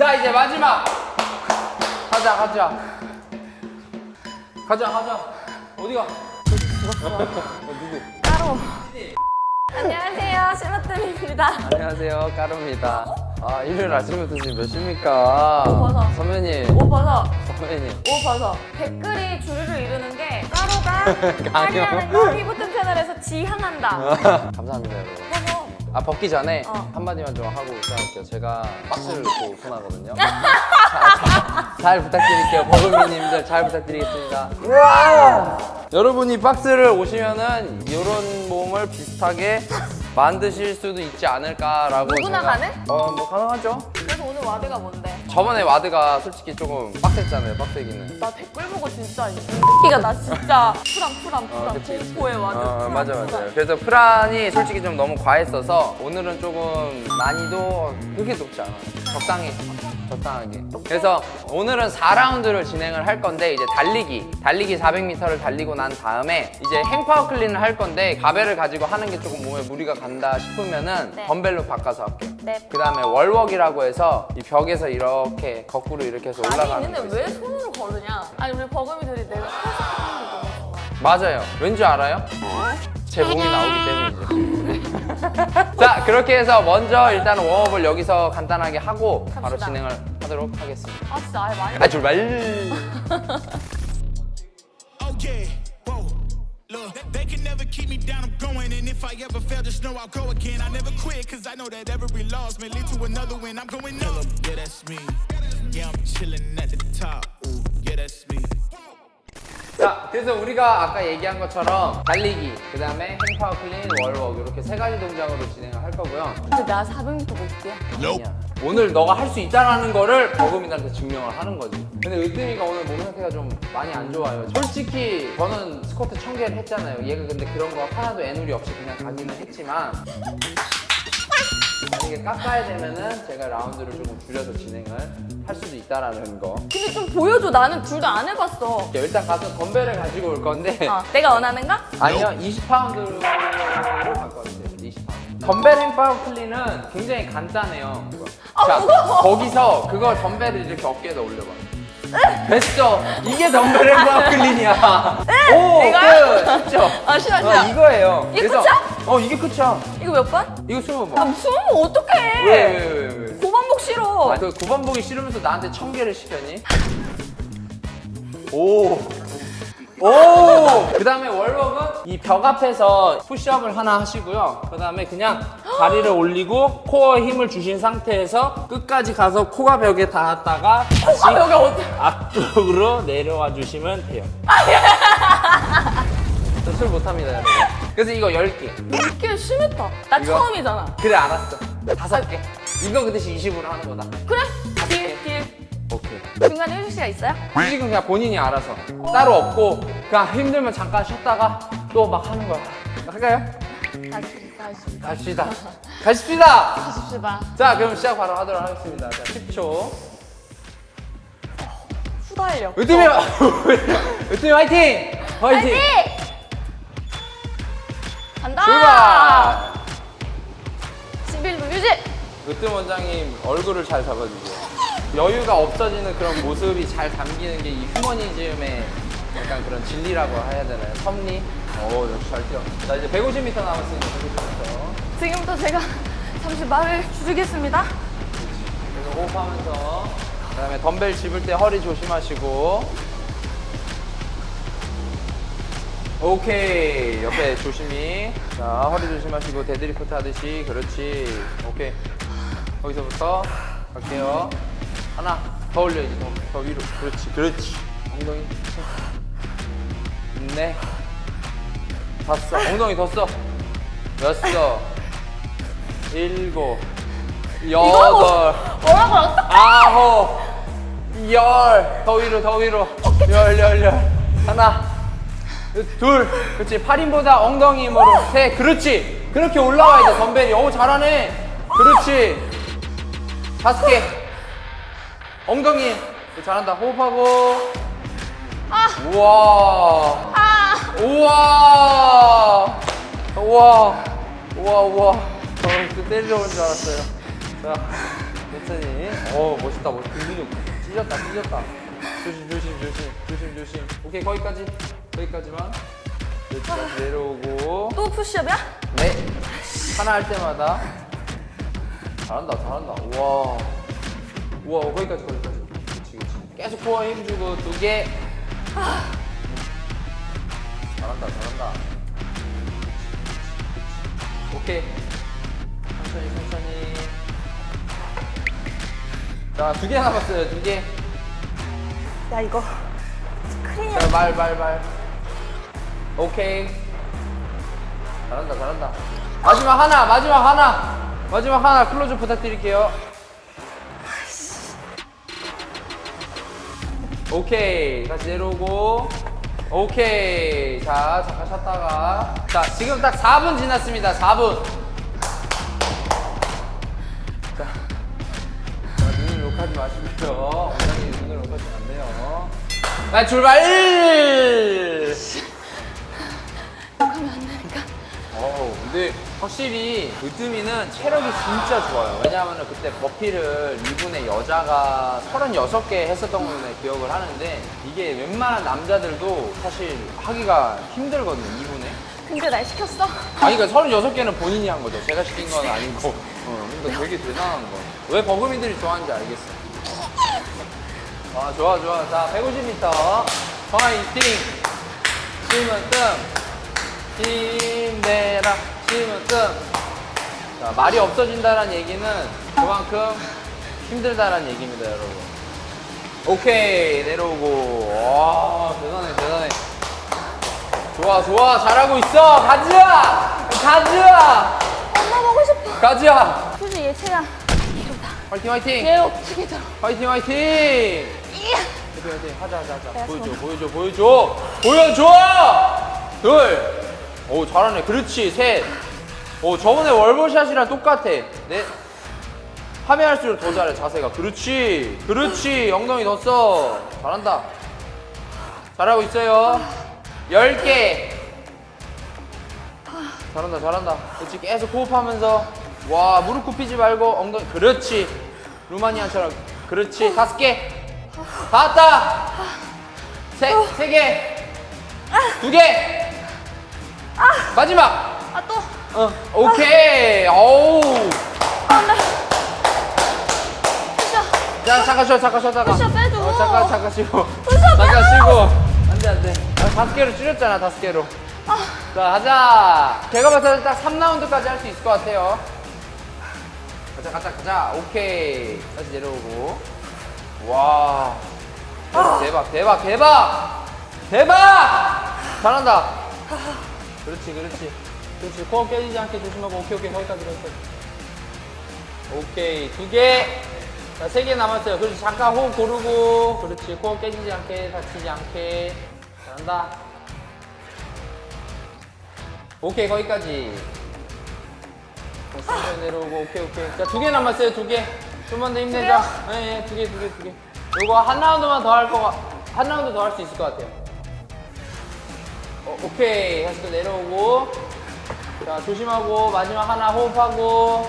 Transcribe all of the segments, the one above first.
자 이제 마지막 가자 가자 가자 가자 어디가 따로. 안녕하세요, 시마뜸입니다. 안녕하세요 까루입니다 아 일요일 아침부터 지금 몇 시입니까 오, 벗어. 선배님 옷 벗어. 선배님 옷 벗어. 댓글이 주르르 이루는 게 까로가 강의하는 거 피부뜸 채널에서 지향한다. 감사합니다 여러분. 아 벗기 전에 어. 한마디만 좀 하고 시작할게요. 제가 박스를 넣고 오픈하거든요. 자, 자, 잘 부탁드릴게요. 버금이님들 잘 부탁드리겠습니다. 여러분이 박스를 오시면은 이런 몸을 비슷하게 만드실 수도 있지 않을까라고 누구나 제가- 가능? 어뭐 가능하죠. 그래서 오늘 WOD가 뭔데? 저번에 WOD가 솔직히 조금 빡셌잖아요 빡세기는 나 댓글 보고 진짜 이 새끼가 나 진짜 Fran Fran Fran 어, 그치, 그치. 공포의 WOD 어, Fran, 맞아 Fran. 맞아 요. 그래서 Fran이 솔직히 좀 너무 과했어서 오늘은 조금 난이도 그렇게 높지 않아. 적당히 적당하게. 그래서 오늘은 4라운드를 진행을 할 건데 이제 달리기 달리기 400m를 달리고 난 다음에 이제 행파워 클린을 할 건데 가벨을 가지고 하는 게 조금 몸에 무리가 간다 싶으면은 네. 덤벨로 바꿔서 할게요. 네. 그 다음에 월웍이라고 해서 이 벽에서 이렇게 거꾸로 이렇게 해서 아니 올라가는 근데 거 왜. 손으로 걸으냐? 아니 우리 버금이들이 내가 맞아요. 왠지 알아요? 제 몸이 나오기 때문이죠. 자, 그렇게 해서 먼저 일단 웜업을 여기서 간단하게 하고 바로 갑시다. 진행을 하도록 하겠습니다. 아 진짜 아예 많이 아, 출발! Oh yeah. I'm chilling at the top. 자, 그래서 우리가 아까 얘기한 것처럼 달리기, 그 다음에 행파워 클린, 월웍 이렇게 세 가지 동작으로 진행을 할 거고요. 근데 나 400m 못 뛰어 아니야. 오늘 너가 할 수 있다라는 거를 버금이들한테 증명을 하는 거지. 근데 으뜸이가 오늘 몸 상태가 좀 많이 안 좋아요. 솔직히 저는 스쿼트 1000개를 했잖아요. 얘가 근데 그런 거 하나도 에누리 없이 그냥 가기는 했지만 만약에 깎아야 되면은 제가 라운드를 조금 줄여서 진행을 할 수도 있다라는 거. 근데 좀 보여줘 나는 둘 다 안 해봤어 일단 가서 덤벨을 가지고 올 건데 어, 내가 원하는 거? 아니요 20파운드로 바꿔주세요 20파운드 덤벨 hang power clean은 굉장히 간단해요 아, 무거워. 거기서 그걸 덤벨을 이렇게 어깨에다 올려봐 됐어 이게 덤벨 행파워 클린이야 오 이거요? 끝 쉽죠 아, 싫어, 어, 싫어. 이거예요 이게 끝이야? 어 이게 끝이야 이거 몇 번? 이거 스무 아번 숨으면 어떡해 왜 왜 왜 왜? 고반복 싫어 아, 그 9번 보기 싫으면서 나한테 천 개를 시켰니? 오. 오! 그 다음에 월웍은 이 벽 앞에서 푸시업을 하나 하시고요. 그 다음에 그냥 다리를 올리고 코어에 힘을 주신 상태에서 끝까지 가서 코가 벽에 닿았다가 다시 아 여기 어디 앞쪽으로 내려와 주시면 돼요. 저 술 못합니다, 여러분. 그래서 이거 10개. 이렇게 심했다 나 이거? 처음이잖아 그래, 알았어. 다섯 개. 이거 그 대신 20으로 하는 거다. 그래. 중간에 휴식 시간 있어요? 휴식은 그냥 본인이 알아서. 따로 없고 그냥 힘들면 잠깐 쉬었다가 또 막 하는 거야. 할까요? 다시 다시 갑시다. 가십시다! 가십시다. 자 그럼 시작 바로 하도록 하겠습니다. 자 10초. 후달려 으뜸이 으뜸이 화이팅! 화이팅! 간다! 출발! 11분 유지 으뜸 원장님 얼굴을 잘 잡아주세요 여유가 없어지는 그런 모습이 잘 담기는 게 이 휴머니즘의 약간 그런 진리라고 해야 되나요? 섭리? 오 역시 잘 뛰어. 자 이제 150m 남았으니까 150m 지금부터 제가 잠시 말을 줄이겠습니다. 그래서 호흡하면서. 그 다음에 덤벨 집을 때 허리 조심하시고. 오케이. 옆에 조심히. 자 허리 조심하시고 데드리프트 하듯이. 그렇지. 오케이. 거기서부터 갈게요 하나 더 올려야지 더, 더 위로. 그렇지 그렇지. 엉덩이 네. 다섯 엉덩이 더써 여섯 일곱 여덟 뭐라고 아홉 열. 더 위로 더 위로. 열 열 열. 하나 둘. 그렇지. 팔힘보다 엉덩이 힘으로. 셋 그렇지. 그렇게 올라와야 돼 덤벨이 오 잘하네. 그렇지. 다섯 개 엉덩이 잘한다 호흡하고 아. 우와 아 우와 우와 우와 우와 저 때리러 온줄 알았어요 자 천천히. 어 멋있다 멋있다. 근육 찢었다 찢었다. 조심 조심 조심 조심 조심. 오케이 거기까지 거기까지만. 여기까지 내려오고. 또 푸시업이야? 네. 하나 할 때마다. 잘한다 잘한다. 우와. 우와 거기까지 거기까지. 그렇지 그렇지. 계속 코어 힘 주고 두 개. 잘한다 잘한다. 오케이. 천천히 천천히. 자두 개 남았어요 두 개. 야 이거 스크린이야. 자, 말, 말, 말. 오케이. 잘한다, 잘한다. 마지막 하나, 마지막 하나. 마지막 하나 클로즈 부탁드릴게요. 오케이. 다시 내려오고. 오케이. 자, 잠깐 쉬었다가. 자, 지금 딱 4분 지났습니다. 4분. 자, 자 눈을 욕하지 마시고요. 원장님 눈을 욕하시면 안 돼요. 나 출발! 하면 안 되니까. 어 근데 확실히 으뜸이는 체력이 진짜 좋아요. 왜냐하면 그때 버피를 2분에 여자가 36개 했었던 걸로 기억을 하는데 이게 웬만한 남자들도 사실 하기가 힘들거든요, 2분에. 근데 날 시켰어. 아니, 그러니까 36개는 본인이 한 거죠. 제가 시킨 건 아니고. 어, 그러니까 되게 대단한 거. 왜 버금이들이 좋아하는지 알겠어. 아, 좋아, 좋아. 자, 150m. 파이팅! 심은 뜸. 힘내라. 뜸. 자, 말이 없어진다는 얘기는 그만큼 힘들다는 얘기입니다, 여러분. 오케이, 내려오고. 와, 대단해, 대단해. 좋아 좋아 잘하고 있어 가즈야 가즈야 엄마 보고 싶어. 솔직히 얘 체야. 이러다. 화이팅 화이팅 얘 어떻게 들어? 화이팅 화이팅. 화이팅 화이팅 하자 하자 하자 보여줘 손. 보여줘 보여줘 보여줘 둘 오 잘하네. 그렇지 셋오 저번에 월버샷이랑 똑같아. 네. 하면 할수록 더 잘해 자세가. 그렇지 그렇지. 엉덩이 더써 잘한다. 잘하고 있어요. 10개. 잘한다 잘한다. 그렇지 계속 호흡하면서. 와 무릎 굽히지 말고 엉덩이. 그렇지. 루마니아처럼. 그렇지 다섯 개. 다 왔다. 세 세 개 두 개 마지막. 아 또. 어 오케이. 아 나. 푸시업. 자 잠깐 쉬어 잠깐 쉬어 잠깐. 푸시업 빼줘. 어, 잠깐 잠깐 쉬고 푸시업 잠깐. 쉬고. 안돼 안돼. 아, 다섯 개로 줄였잖아 다섯 개로. 자 하자. 제가 봤을 때 딱 3라운드까지 할 수 있을 것 같아요. 가자 가자 가자. 오케이. 다시 내려오고. 와. 대박 대박 대박. 대박! 잘한다 그렇지 그렇지 그렇지 코어 깨지지 않게 조심하고 오케이 오케이 거기까지 거기까지 오케이 두개 자, 세 개 남았어요. 그렇지. 잠깐 호흡 고르고. 그렇지. 코어 깨지지 않게, 다치지 않게. 잘한다. 오케이, 거기까지. 자, 천천히 내려오고. 오케이, 오케이. 자, 두 개 남았어요. 두 개. 좀만 더 힘내자. 예, 네, 두 개, 두 개, 두 개. 요거 한 라운드만 더 할 거, 같- 한 라운드 더 할 수 있을 것 같아요. 어, 오케이. 다시 또 내려오고. 자, 조심하고. 마지막 하나 호흡하고.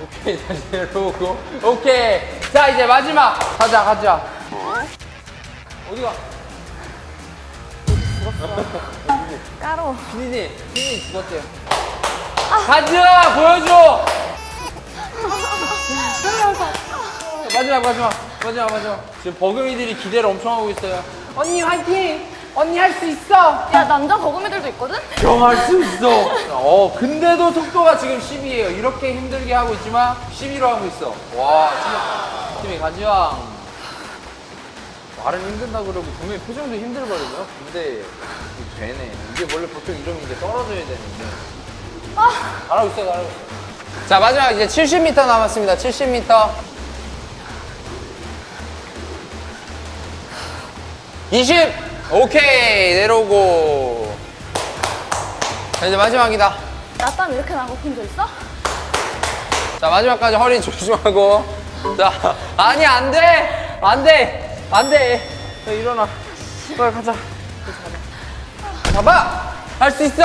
오케이 다시 내려오고 오케이 자 이제 마지막 가자 가자 어디가 까로. 비니님 비니님 죽었대요 가자 보여줘 마지막 마지막. 마지막 마지막. 지금 버금이들이 기대를 엄청 하고 있어요. 언니 화이팅! 언니 할 수 있어! 야 남자 버금이들도 있거든? 형할수 있어. 어 근데도 속도가 지금 10이에요. 이렇게 힘들게 하고 있지만 11로 하고 있어. 와 진짜 팀이 가지왕. 말은 힘든다 그러고 분명히 표정도 힘들거든요. 근데 되네. 이게 원래 보통 이러면 이게 떨어져야 되는데. 잘하고 있어 잘하고 있어. 자 마지막 이제 70m 남았습니다. 70m 20 오케이 내려오고 자 이제 마지막이다 나 땀 이렇게 나고 본적 있어? 자 마지막까지 허리 조심하고 자 아니 안돼 안돼 안돼 자 일어나 빨리 가자 잡아! 할 수 있어!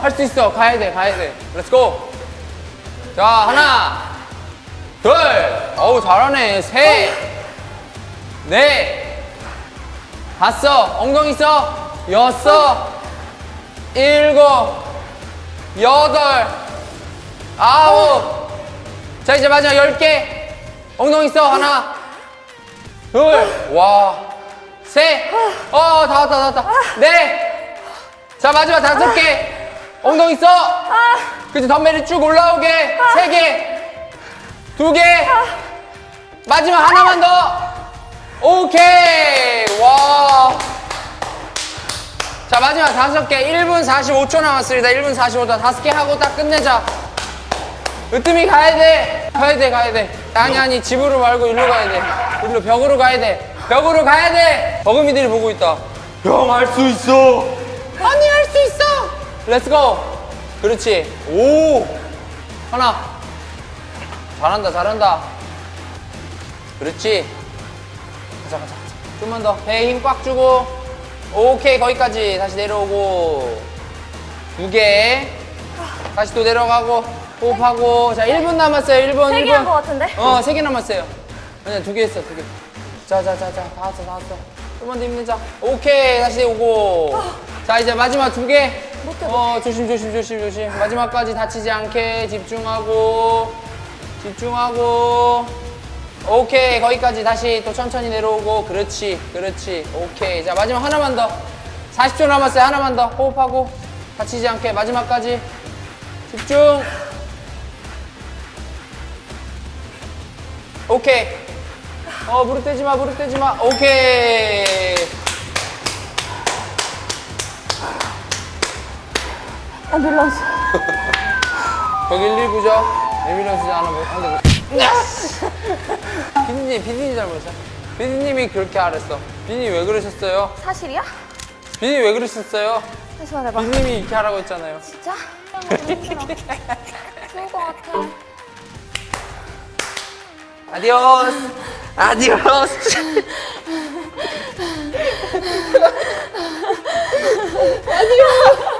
할 수 있어! 가야 돼, 가야 돼. Let's go! 자, 하나, 둘, 어우, 잘하네. 셋, 넷, 다섯, 엉덩이 써. 여섯, 일곱, 여덟, 아홉. 자, 이제 마지막 열 개. 엉덩이 써. 하나, 둘, 와, 셋, 어, 다 왔다, 다 왔다. 넷. 자, 마지막 다섯 개. 엉덩이 써. 그치, 덤벨이 쭉 올라오게. 세 개, 두 개. 마지막 하나만 더. 오케이. 와. 자, 마지막 다섯 개. 1분 45초 남았습니다. 1분 45초. 다섯 개 하고 딱 끝내자. 으뜸이 가야 돼. 가야 돼, 가야 돼. 아니, 아니, 집으로 말고 일로 가야 돼. 일로 벽으로 가야 돼. 벽으로 가야 돼. 버금이들이 보고 있다. 형, 할 수 있어. 아니, 할 수 있어. Let's go. 그렇지. 오. 하나. 잘한다, 잘한다. 그렇지. 가자, 가자, 가자. 좀만 더. 배에 힘 꽉 주고. 오케이, 거기까지. 다시 내려오고. 두 개. 다시 또 내려가고. 호흡하고. 자, 1분 남았어요, 1분. 세 개한것 같은데? 어, 세 개 남았어요. 아니야, 두 개 했어, 두 개. 자, 자, 자, 자. 다 왔어, 다 왔어. 좀만 더 힘내자. 오케이, 다시 오고. 자, 이제 마지막 두 개. 못해, 어, 조심, 조심, 조심, 조심. 마지막까지 다치지 않게 집중하고. 집중하고. 오케이, 거기까지 다시 또 천천히 내려오고. 그렇지, 그렇지. 오케이. 자, 마지막 하나만 더. 40초 남았어요. 하나만 더. 호흡하고. 다치지 않게. 마지막까지. 집중. 오케이. 어, 무릎 떼지 마, 무릎 떼지 마. 오케이. 앰뷸런스. 거기 119죠? 앰뷸런스 하나 못, 한대 못. 피디님, 피디님 잘못했어. 피디님이 그렇게 하랬어. 피디님 왜 그러셨어요? 사실이야? 피디님 왜 그러셨어요? 다시 말해봐. 피디님이 이렇게 하라고 했잖아요. 진짜? 좋을 것 같아. Adios. Adios. 아디오스.